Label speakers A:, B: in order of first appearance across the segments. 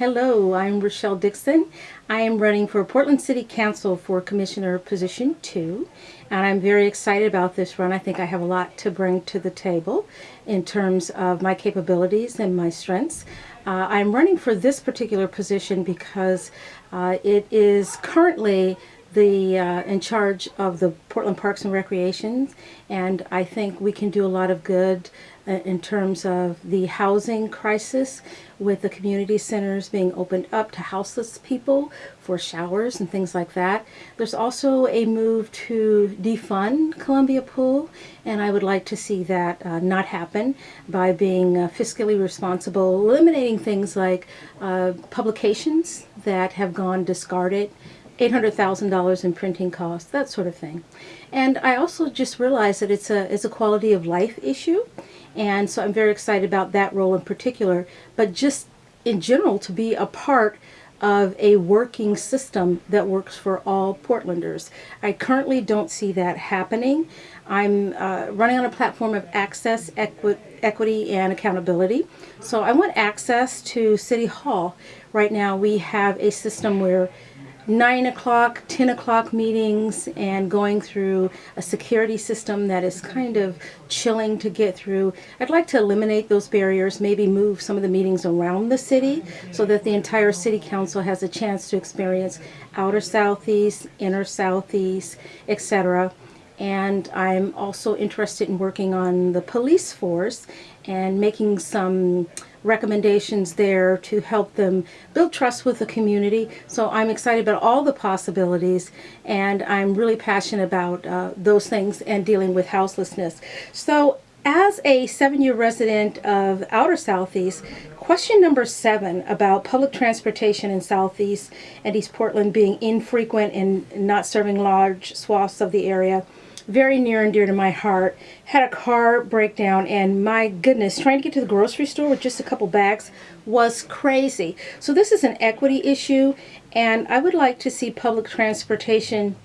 A: Hello, I'm Rochelle Dixon. I am running for Portland City Council for Commissioner Position 2, and I'm very excited about this run. I think I have a lot to bring to the table in terms of my capabilities and my strengths. Uh, I'm running for this particular position because uh, it is currently the uh, in charge of the Portland Parks and Recreation and I think we can do a lot of good uh, in terms of the housing crisis with the community centers being opened up to houseless people for showers and things like that. There's also a move to defund Columbia Pool and I would like to see that uh, not happen by being uh, fiscally responsible, eliminating things like uh, publications that have gone discarded $800,000 in printing costs, that sort of thing. And I also just realized that it's a, it's a quality of life issue. And so I'm very excited about that role in particular. But just in general, to be a part of a working system that works for all Portlanders. I currently don't see that happening. I'm uh, running on a platform of access, equi equity, and accountability. So I want access to City Hall. Right now we have a system where 9 o'clock, 10 o'clock meetings and going through a security system that is kind of chilling to get through. I'd like to eliminate those barriers, maybe move some of the meetings around the city so that the entire city council has a chance to experience outer southeast, inner southeast, etc and I'm also interested in working on the police force and making some recommendations there to help them build trust with the community. So I'm excited about all the possibilities and I'm really passionate about uh, those things and dealing with houselessness. So as a seven-year resident of Outer Southeast, question number seven about public transportation in Southeast and East Portland being infrequent and not serving large swaths of the area very near and dear to my heart. Had a car breakdown and my goodness, trying to get to the grocery store with just a couple bags was crazy. So this is an equity issue and I would like to see public transportation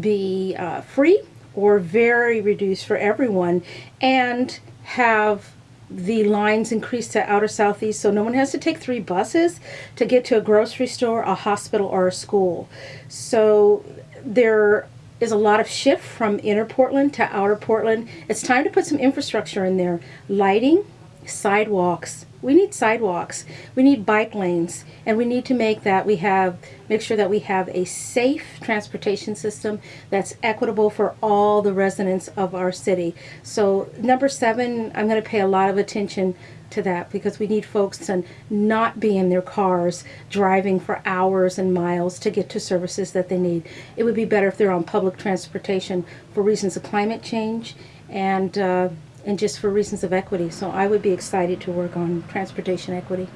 A: be uh, free or very reduced for everyone and have the lines increased to outer southeast so no one has to take three buses to get to a grocery store, a hospital, or a school. So there is a lot of shift from inner Portland to outer Portland. It's time to put some infrastructure in there. Lighting, sidewalks. We need sidewalks. We need bike lanes. And we need to make that we have, make sure that we have a safe transportation system that's equitable for all the residents of our city. So number seven, I'm going to pay a lot of attention to that because we need folks to not be in their cars driving for hours and miles to get to services that they need. It would be better if they're on public transportation for reasons of climate change and uh, and just for reasons of equity. So I would be excited to work on transportation equity.